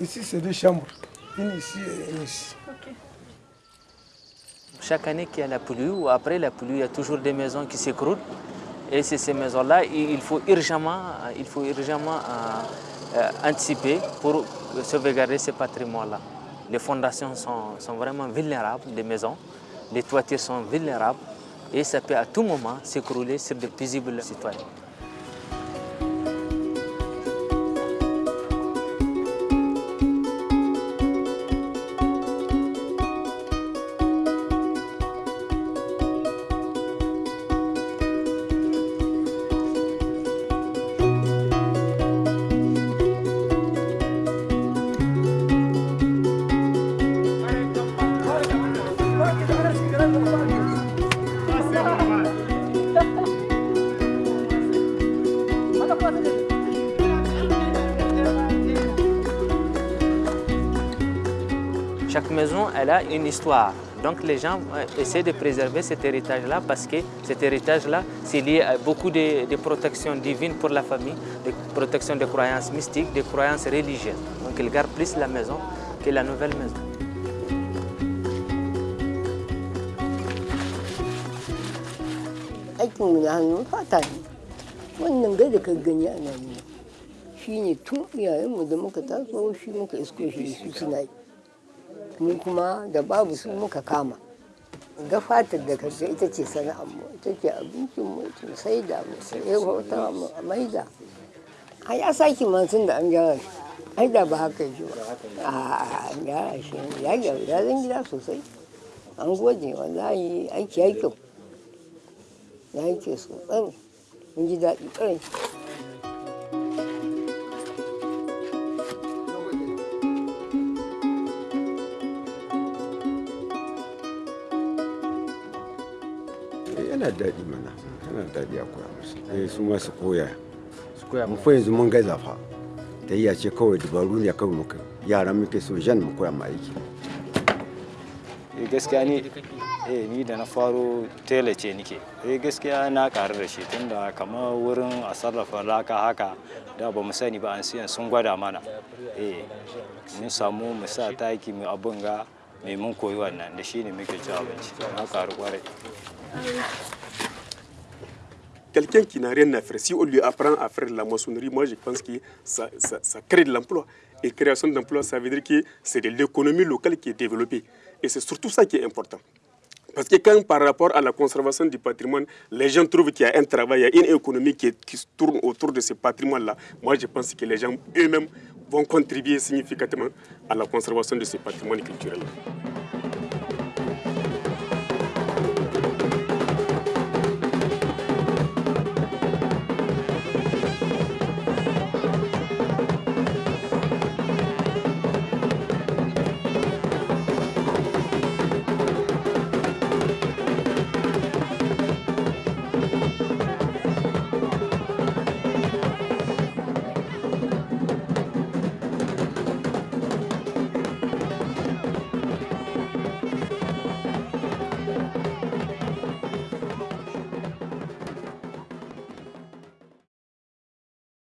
Ici, c'est deux chambres, une ici et une ici. Chaque année qu'il y a la pluie ou après la pluie, il y a toujours des maisons qui s'écroulent. Et c'est ces maisons-là, il faut urgemment, il faut urgemment euh, euh, anticiper pour sauvegarder ce patrimoine-là. Les fondations sont, sont, vraiment vulnérables, les maisons. Les toitures sont vulnérables et ça peut à tout moment s'écrouler sur de paisibles citoyens. Chaque maison, elle a une histoire. Donc les gens essaient de préserver cet héritage-là parce que cet héritage-là, c'est lié à beaucoup de, protections divines pour la famille, de protections de croyances mystiques, de croyances religieuses. Donc ils gardent plus la maison que la nouvelle maison. Mu kuma da babu su muka kama. Ga fatar da kaga ita ce sana'armu ita ce abincinmu ita sai da mu sai wata mu a maida. A ya saki tun da an gyara shi. Ai da ba haka shi ba. A gyara shi ya gyara ya zan gida sosai. An gode wallahi aiki kyau. Ya yi ke sosai. Mun ji daɗi ƙarai yana daɗi mana. Yana daɗi a koya musu. Eh su ma su koya. Su koya mu fa yanzu mun gaza fa. Ta iya ce kawai dabaru ne kawai muka yaran muke so jan mu koya mu aiki. Gaskiya ni eh ni da na faro tela ce nike. Eh gaskiya na karu da shi tunda kamar wurin a sarrafa laka haka da ba mu sani ba an siyan sun gwada mana. Eh mun samu mu sa taki mu abun ga mai mun koyi wannan da shi ne muke ci abinci. Na karu ƙwarai Quelqu'un qui n'a rien à faire, si on lui apprend à faire la maçonnerie, moi je pense que ça, ça, crée de l'emploi. Et création d'emploi, ça veut dire que c'est de l'économie locale qui est développée. Et c'est surtout ça qui est important. Parce que quand par rapport à la conservation du patrimoine, les gens trouvent qu'il y a un travail, il y a une économie qui, qui tourne autour de ce patrimoine-là, moi je pense que les gens eux-mêmes vont contribuer significativement à la conservation de ce patrimoine culturel. -là.